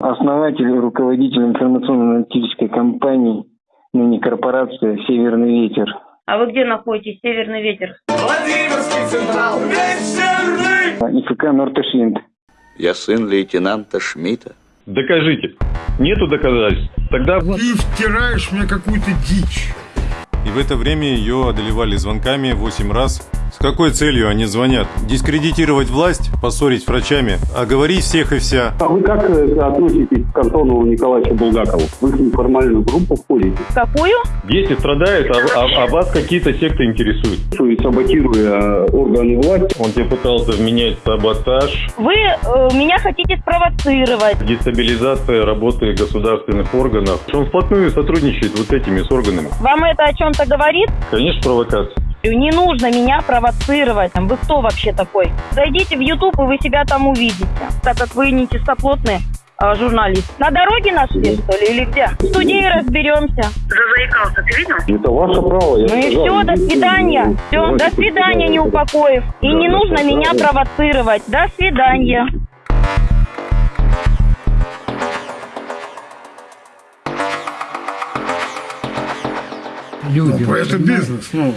Основатель и руководитель информационно-аналитической компании, ныне корпорация «Северный ветер». А вы где находитесь, Северный ветер? Владимирский Централ, вечерний! ИФК «Нортешлинд». Я сын лейтенанта Шмидта. Докажите. Нету доказательств. Тогда Ты втираешь мне какую-то дичь. И в это время ее одолевали звонками 8 раз. С какой целью они звонят? Дискредитировать власть, поссорить с врачами, оговорить всех и вся. А вы как э, относитесь к Антону Николаевичу Булгакову? Вы в неформальную группу входите? Какую? дети страдают, а, а- а вас какие-то секты интересуют. Что и саботируя органы власти, Он тебе пытался вменять саботаж, Вы э, меня хотите спровоцировать. дестабилизация работы государственных органов. Он вплотную сотрудничает вот этими с органами. Вам это о чем-то говорит? Конечно, провокация. Не нужно меня провоцировать. Вы кто вообще такой? Зайдите в YouTube, и вы себя там увидите. Так как вы не чистоплотный э, журналист. На дороге нашли, что ли, или где? В студии разберемся. Зазаикался, ты видел? это ваше право. я Ну и сказал, все, до свидания. ну, Все, давайте до свидания, потеряем. Неупокоев. И Да, не нужно да, меня да. провоцировать. До свидания. Люди. Это бизнес, ну.